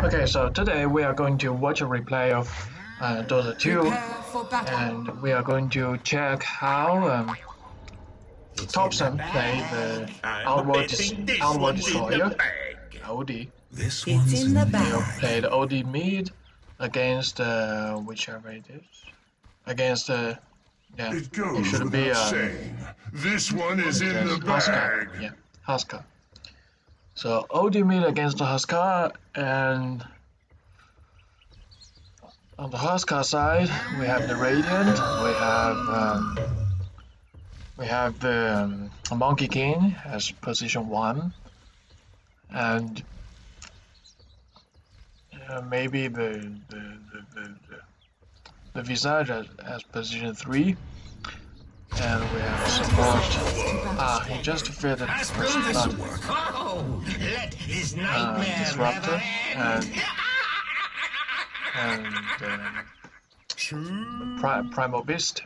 Okay, so today we are going to watch a replay of uh, Dota 2 and we are going to check how um, Topson played the Outworld, Des Outworld Destroyer, OD. This one's It's in the He bag. played OD mid against uh, whichever it is. Against uh, yeah, It goes should be uh, saying. This one is in the against Huskar. Yeah, Huskar. So OD mid against the Huskar and on the Huskar side we have the Radiant, we have um, we have the um, Monkey King as position one and uh, maybe the the, the, the, the, Visage as, as position three and we have support. Ah he just defeated Disruptor, Oh, let his uh, nightmare Disruptor and and um, Pri- Primal Beast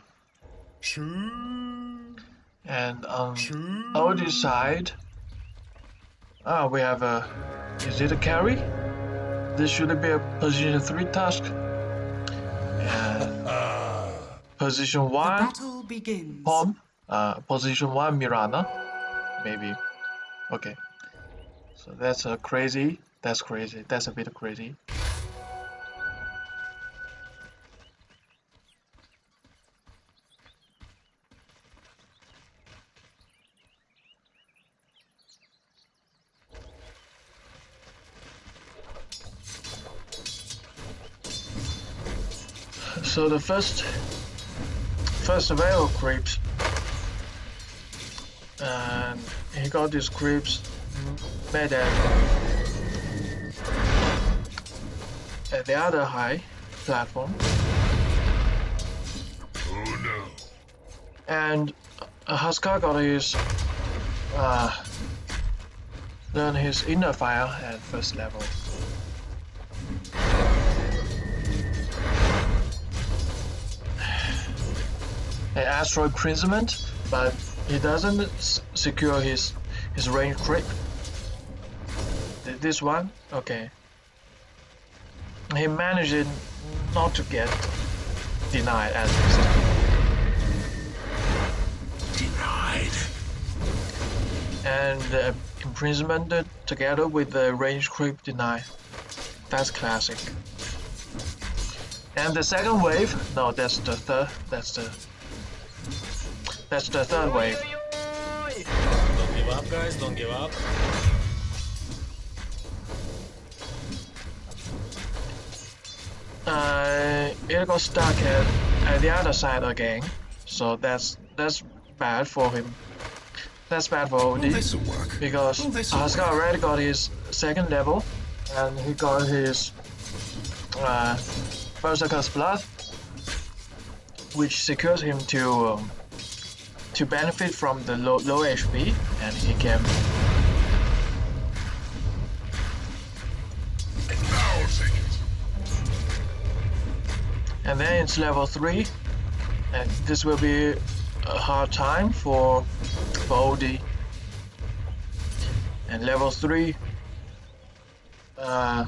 and on OD side ah we have a is it a carry? This should be a position 3 task. And position 1 Battle begins. Pom, uh, position 1 Mirana. Maybe. Okay. So that's a crazy. That's crazy. That's a bit crazy. So the first first veil creeps and he got these creeps made at, at the other high platform Oh no. and Huskar got his uh, learn his inner fire at first level. Astral imprisonment, but he doesn't s- secure his his range creep. Th- This one, okay. He managed not to get denied at least. Denied. and uh, imprisonment together with the range creep deny. That's classic. And the second wave, no, that's the third. That's the that's the third wave. Don't give up, guys. Don't give up. Uh, it got stuck at, at the other side again, so that's that's bad for him. That's bad for OD. This'll work. because this'll Huskar already got his second level and he got his uh, Berserker's Blood which secures him to um, to benefit from the low, low HP and he can and then it's level 3 and this will be a hard time for, OD and level 3 uh,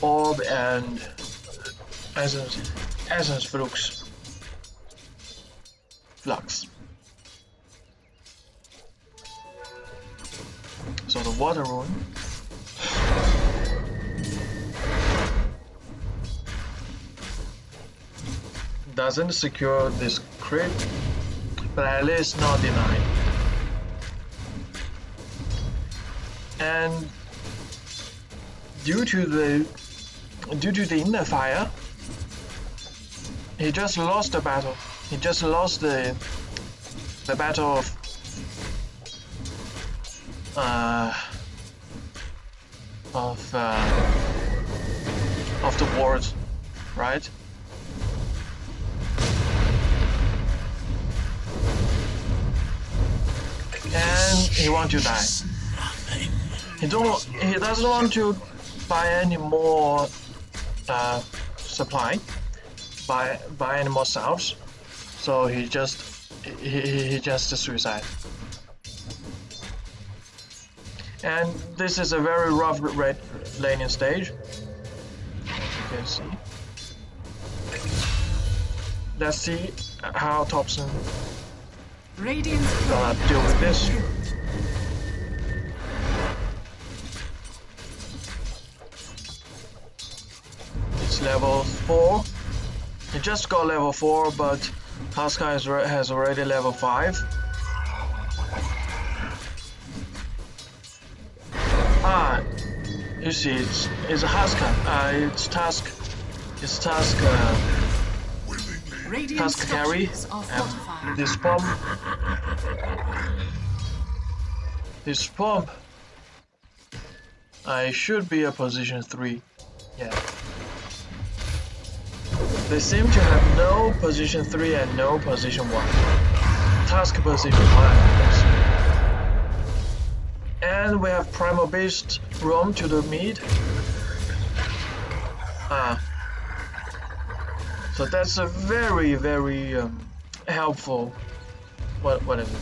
Orb and Essence, Essence Flux Flux so the water rune doesn't secure this crit, but at least not denied. And due to the due to the inner fire, he just lost the battle. He just lost the the battle of uh, of uh, of the wars, right? and he want to die. He don't. He doesn't want to buy any more uh, supply, buy buy any more salves. So he just he, he, he just suicide. And this is a very rough red laning stage. As you can see. Let's see how Topson Radiant's gonna deal with this. It's level 4. He just got level 4, but Huskar has, has already level 5. Ah, you see, it's, it's a Huskar. Uh, it's Tusk. It's Tusk. Uh, Radiant Tusk carry. And this bomb. This bomb. I should be a position 3. Yeah. They seem to have no position 3 and no position 1. Tusk position 1. yes. And we have Primal Beast roam to the mid. Ah. So that's a very, very um, helpful. What, what is it?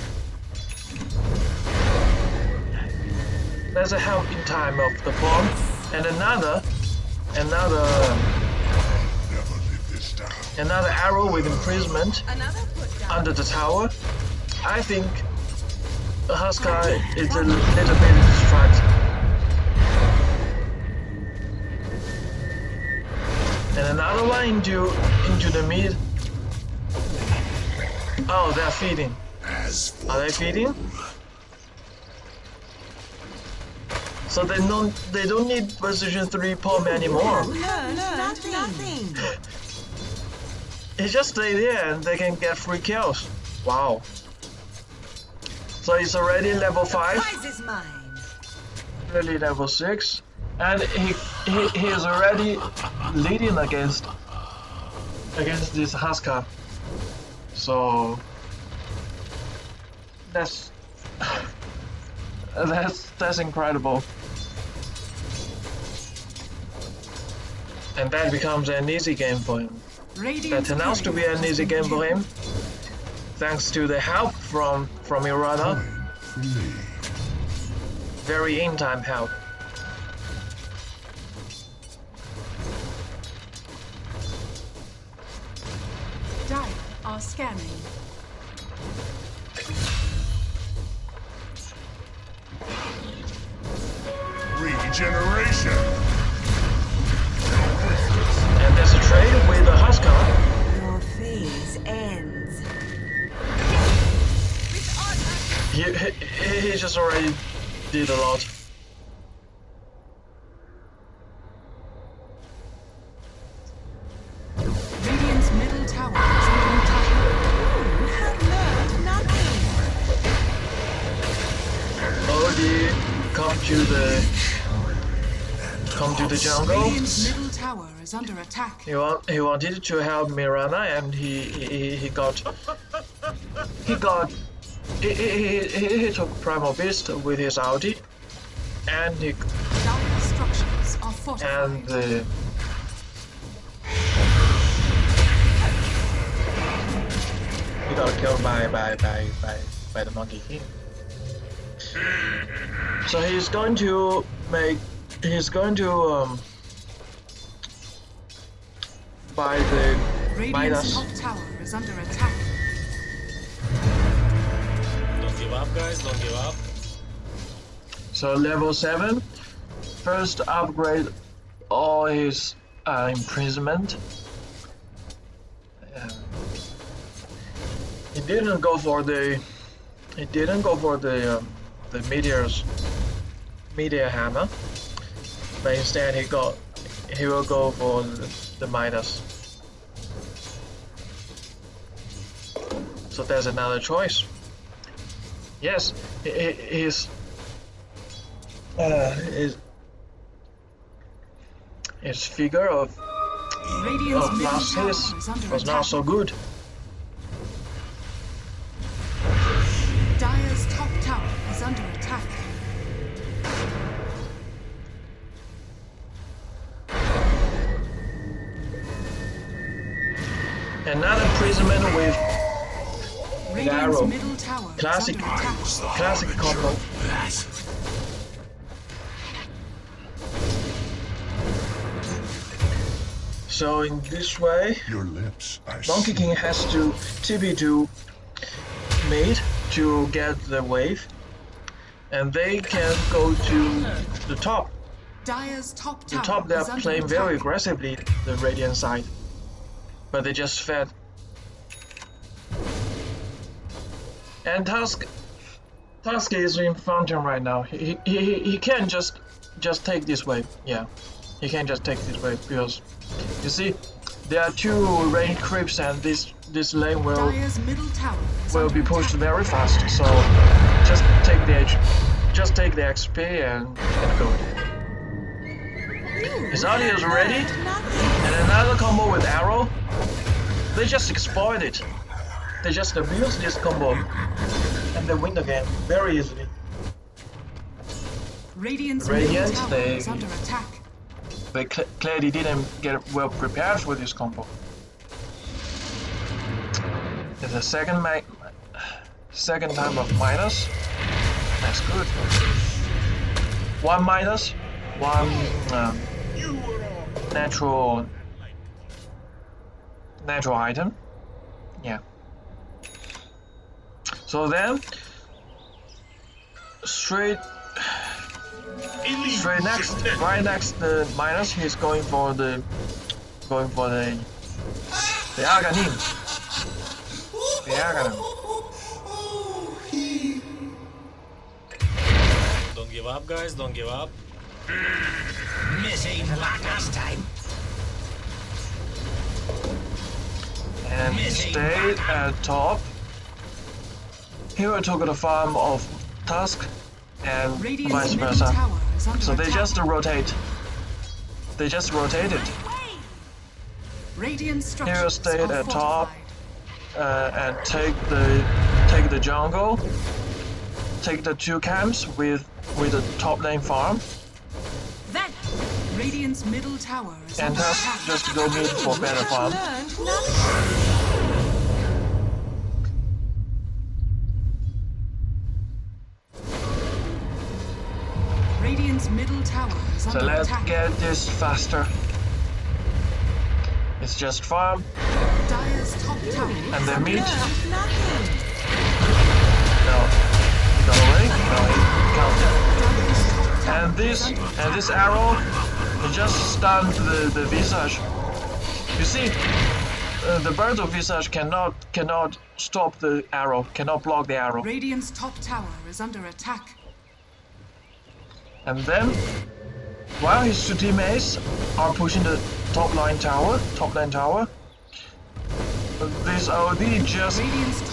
There's a help in time of the bomb, and another, another, another arrow with imprisonment Another put down. under the tower. I think Huskar is a little bit distracted. And another one into into the mid. Oh, they're feeding. Are they feeding? So they don't they don't need position three palm anymore. No, no, nothing. He just stay there and they can get free kills. Wow. So he's already level five. Prize is mine. really level 6 and he, he he is already leading against against this Huskar so that's that's that's incredible and that becomes an easy game for him that turns out to be an easy game for him thanks to the help from from Irana me. very in time help Dire are scanning. Regeneration. He, just already did a lot. Radiant's middle tower is under attack. You have learned nothing. Odie, come to the come to the jungle. Radiant's middle tower is under attack. He want, he wanted to help Mirana, and he he, he got he got he, he, he, he took Primal Beast with his Audi, and he Dire structures are fortified. and the he got killed by by by by, by the monkey king. So he's going to make he's going to um buy the Radiant's Midas. top tower is under attack. Give up, guys. Don't give up. So level seven, first upgrade all his uh, imprisonment. Uh, he didn't go for the he didn't go for the um, the meteors meteor hammer, but instead he got he will go for the, the Midas. So there's another choice. Yes, he, uh, his his figure of, Radiant's of his was not so good. Dire's top tower is under attack. Another imprisonment with Radiant's arrow classic classic combo. So in this way, Your lips Donkey King has to TP to mid to get the wave, and they can go to the top. Dire's top the top they are playing very aggressively the Radiant side, but they just fed And Tusk, Tusk is in fountain right now. He he he, he can just just take this wave. Yeah, he can't just take this wave because you see there are two range creeps and this this lane will Dire's middle tower is will be pushed very fast. So just take the edge, just take the XP and, and go. His ulti is ready, and another combo with arrow. They just exploit it. They just abuse this combo, and they win the game very easily. Radiant's Radiant, they- is under attack. They cl clearly didn't get well prepared for this combo. It's the second ma second time of minus. That's good. One minus, one um, natural natural item. Yeah. So then, straight straight next, right next the minus, he's going for the going for the the Aghanim. The Aghanim. Don't give up, guys. Don't give up. Missing like last time. and he stayed at top. Hero took the farm of Tusk and vice Radiant's middle versa. tower is So they attack. just rotate. They just rotated Radiant Hero structures stayed are at top. uh, and take the take the jungle. Take the two camps with with the top lane farm Then, Radiant's middle tower is and Tusk just go mid for better farm. Middle tower is So let's attack. get this faster. It's just farm Dire's top tower and. Learned nothing. No. Go away. No, he counted. Dire's top tower And this and this arrow it just stunned the, the visage. You see, uh, the bird of visage cannot cannot stop the arrow, cannot block the arrow. Radiant's top tower is under attack. And then, while his two teammates are pushing the top line tower, top lane tower, this OD just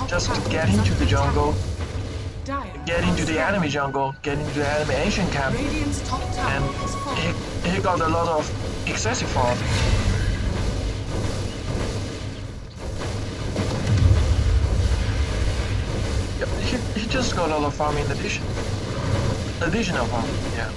just get into the jungle, get into the enemy jungle, get into the enemy ancient camp, Radiant's top tower and he, he got a lot of excessive farm. Yep, he, he just got a lot of farm in addition. Additional farm, yeah.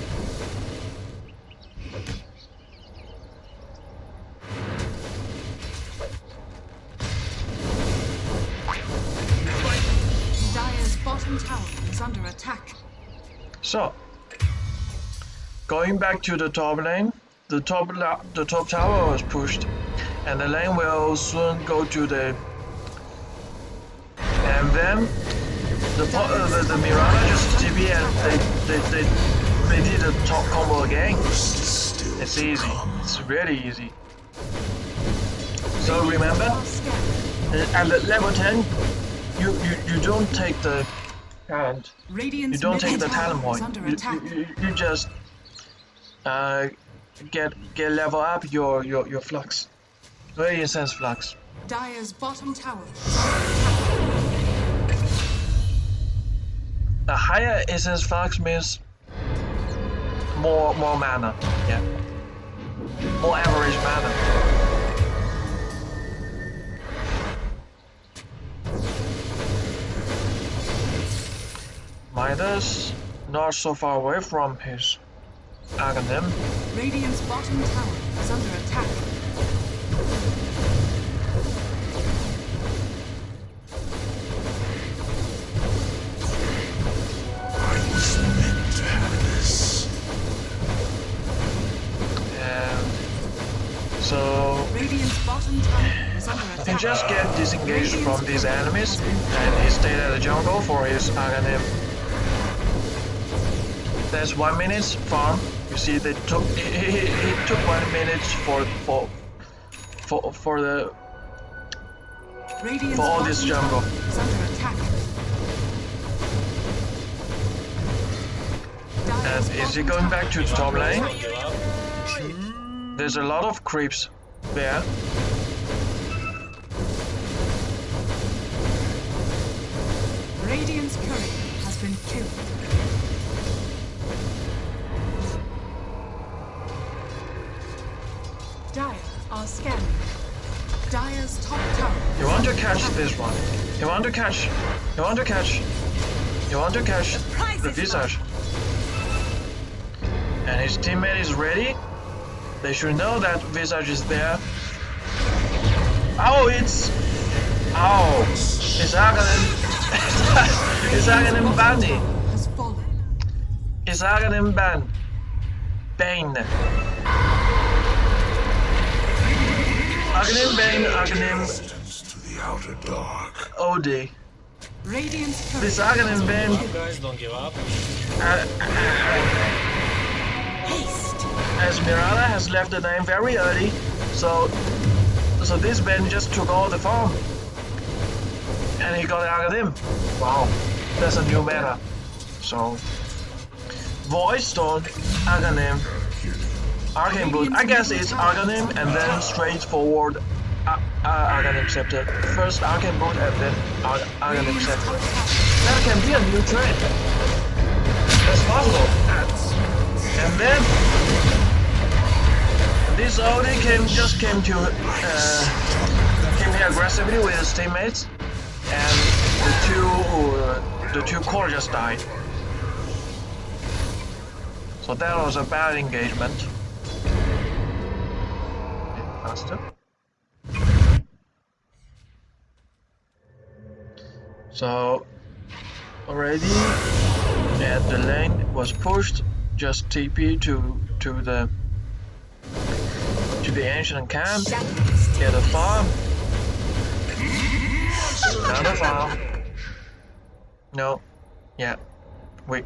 Dire's bottom tower is under attack. So, going back to the top lane, the top la- the top tower was pushed, and the lane will soon go to the. And then the uh, the, the Mirana just TP and they they, they they did a top combo again. It's easy. It's really easy. So remember, Are scared. uh, at level 10, you, you, you don't take the talent. Radiant's You don't take the talent point. You, you, you just uh, get get level up your your your flux. Very intense flux. Dire's bottom tower A higher essence flux means more more mana. Yeah. More average mana. Midas not so far away from his Aghanim. Radiant's bottom tower is under attack. So attack. just get disengaged from these enemies and he stayed at the jungle for his Aghanim. There's one minute farm. You see, they took he, took one minute for for for for the for all this jungle. And is he going back to the top lane? Don't give up. There's a lot of creeps there. Radiant's courier has been killed. Dire are scanning. Dire's top tower. You want to catch this one. You want to catch. You want to catch. You want to catch the Visage. And his teammate is ready. They should know that Visage is there. Oh, it's. Oh, it's Aghanim. it's Aghanim Bani. Has. It's Aghanim Ban. Bane. Aghanim Bane, Aghanim Distance to the outer dark. OD. Radiant's. This Aghanim Bane. Up, guys, don't give up. Haste. Uh, Esmeralda has left the name very early, so so this Ben just took all the farm. And he got Aghanim. Wow, that's a new meta. So Void Stone, Aghanim, Arcane Boot. I guess it's Aghanim and then straightforward uh, uh, Aghanim Scepter. First Arcane Boot and then Ar- Scepter. That can be a new trend. That's possible. And then this Audi came just came to uh, came here aggressively with his teammates, and the two uh, the two core just died. So that was a bad engagement. Faster. So already and the lane was pushed just TP to to the to the ancient camp get a farm. Another farm. No. Yeah. Wait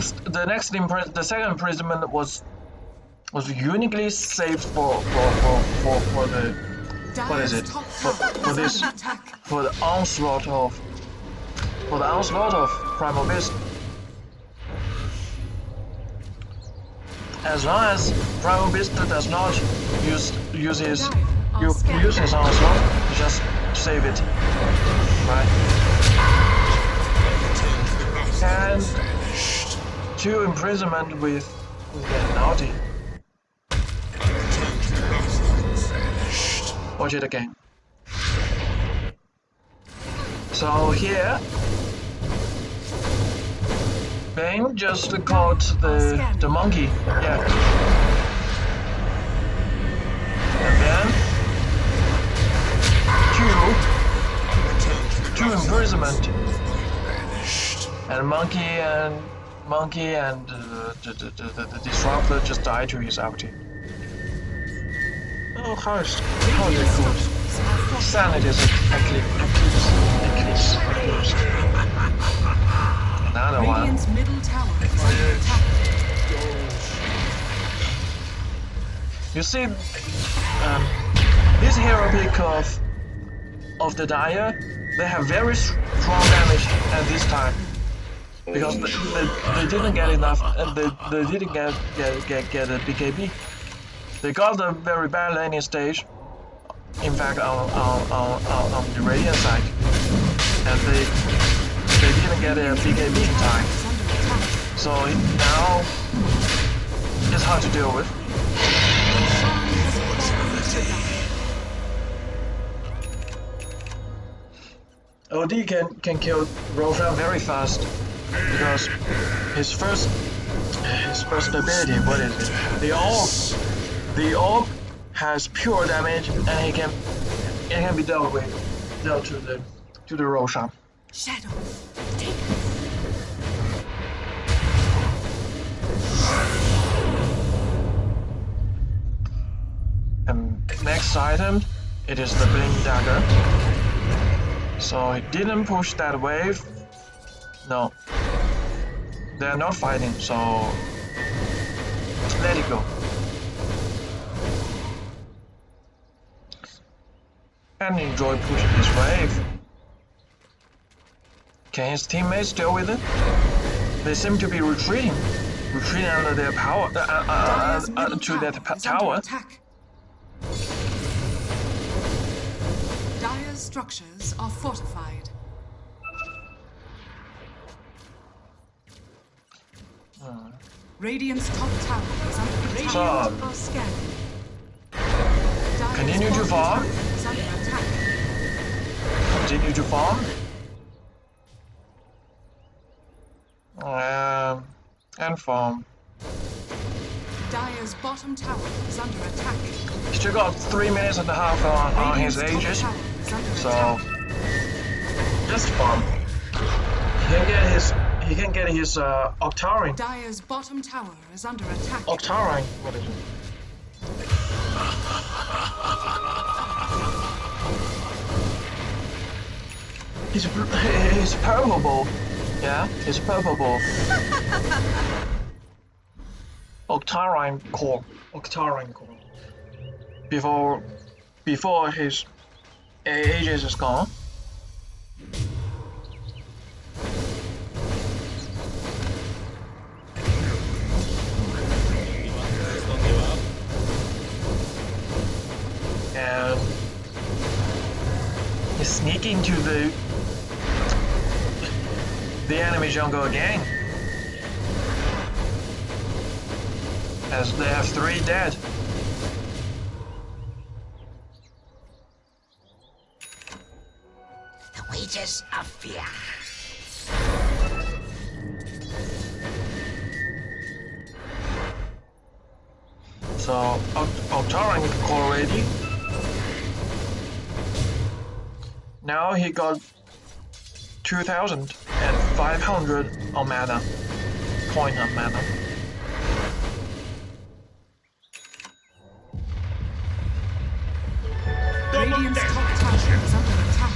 next the next impri- the second imprisonment was was uniquely saved for for for for, for the What is it? For- for this- for the onslaught of for the onslaught of Primal Beast. As long as Primal Beast does not use use his you use his onslaught, just save it. Right. And two imprisonment with with the naughty. Watch it again. So here, Bane just caught the the monkey. Yeah. And then two two imprisonment. And monkey and monkey and uh, the, the, the, the, disruptor just died to his ulti. Oh, how is how is it good? Sanity is eclipse, eclipse, eclipse. Another one. Radiant's middle tower is under attack. You see, um, this hero pick of of the Dire, they have very strong damage at this time because they, they, they didn't get enough. Uh, they, they didn't get get get get a BKB. They got a very bad laning stage. In fact, on on on, on, on the Radiant side, and they they didn't get a BKB in time. So now it's hard to deal with. OD can can kill Roshan very fast because his first his first ability, what is it? The orb, the orb has pure damage and he can it can be dealt with dealt to the to the Roshan. Shadows. Take And next item, it is the Blink Dagger. So he didn't push that wave. No. They're not fighting, so let it go. And enjoy pushing this wave. Can his teammates deal with it? They seem to be retreating. Retreating under their power, uh, uh, uh, uh, to that tower pa- tower. attack. Dire's structures are fortified. Radiant's top tower is under attack. So- are scanning. Continue to farm. tower is under attack. continue to farm. Um, and farm. Dire's bottom tower is under attack. He's still got three minutes and a half on, on his Aegis, tower is under so attack. just farm. He can get his he can get his uh, Octarine. Dire's bottom tower is under attack. Octarine. What is it? He's he's purple. Yeah, he's purple. Octarine core. Octarine core. Before before his Aegis is gone. He's sneaking to the the enemy jungle again. As they have three dead. The wages of fear. Now he got 2,500 on mana. Point on mana. Radiant's top tower is under attack.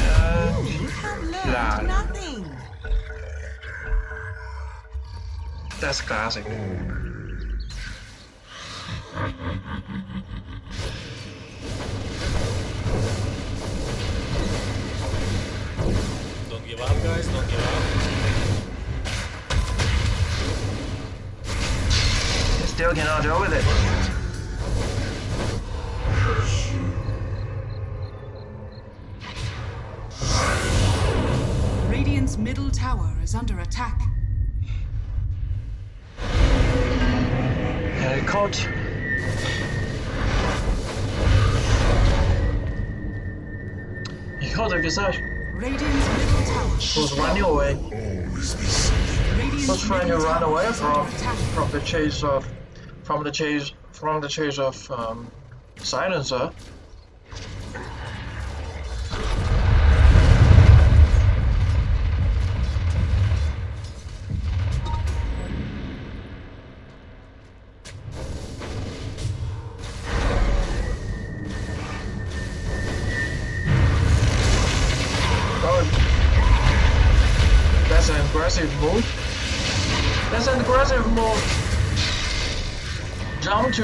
And You have learned nothing. that's classic. He caught the Visage. Radiant's. Was running away. Something. Trying to run away from from the chase of from the chase from the chase of um, silencer.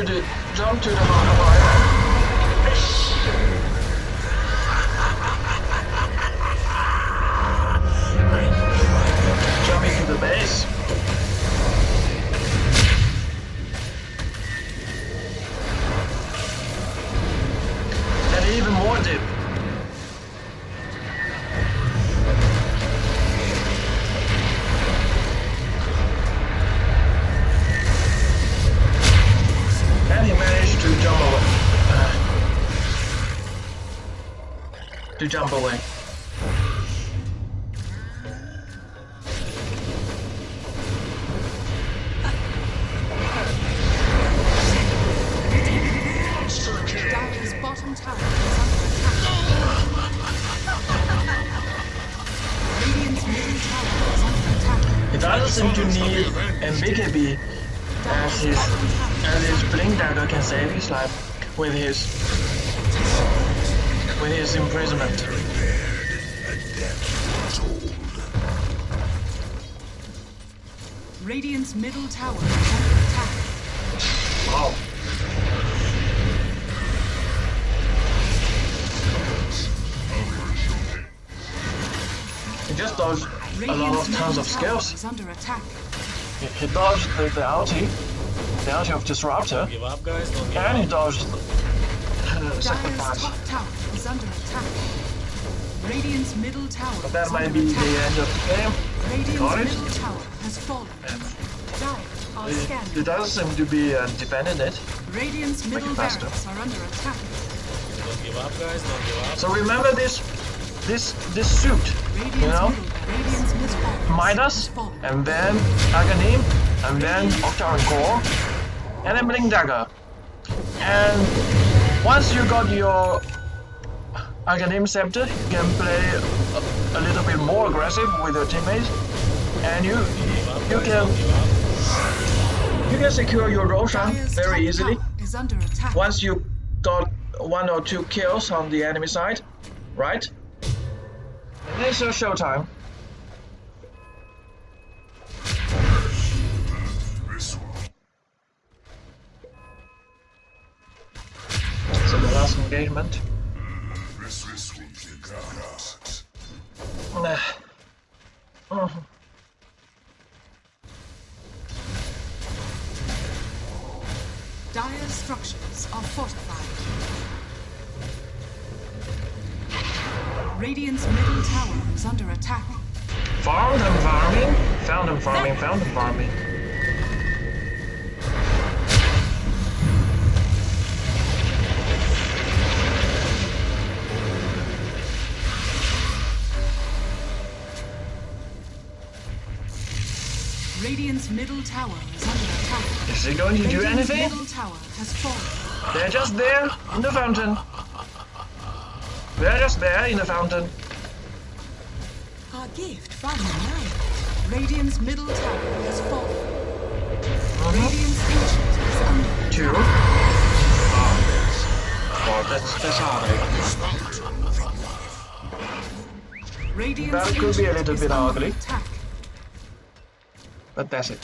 To jump away. Imprisonment. Radiant's middle tower is under attack. Wow. He just dodged a lot of tons of skills. is under attack. He, he dodged the, the ulti, the ulti of Disruptor, Give up, guys. Give and he dodged uh, Dire's Sacrifice. top tower is under attack. Radiant's middle tower But that is might be the end of the game. Radiant's Got it. middle tower has fallen. Dire are He, he doesn't seem to be uh, defending it. Radiant's middle faster. barracks are under attack. Don't give up, guys. Don't give up. So remember this, this, this suit, Radiant's you know? middle, Radiant's middle barracks Midas, and then Aghanim, and then Octarine Core, and then Blink Dagger. And once you got your Aghanim Scepter, you can play a, a little bit more aggressive with your teammates, and you you can Don't give up. you can secure your Roshan very easily. tower is under attack. Once you got one or two kills on the enemy side, right? And it's your showtime. So the last engagement. Nah. Dire's structures are fortified. Radiant's middle tower is under attack. Farmed and farming, found and farming, found and farming. Radiant's middle tower is under attack. Is he going to do anything? middle tower has fallen. They're just there in the fountain. They're just there in the fountain. Our gift from the night. Radiant's middle tower has fallen. Uh-huh. Radiant's ancient is under Two. Oh, that's that's hard. That could be a little bit ugly. Attack. But that's it.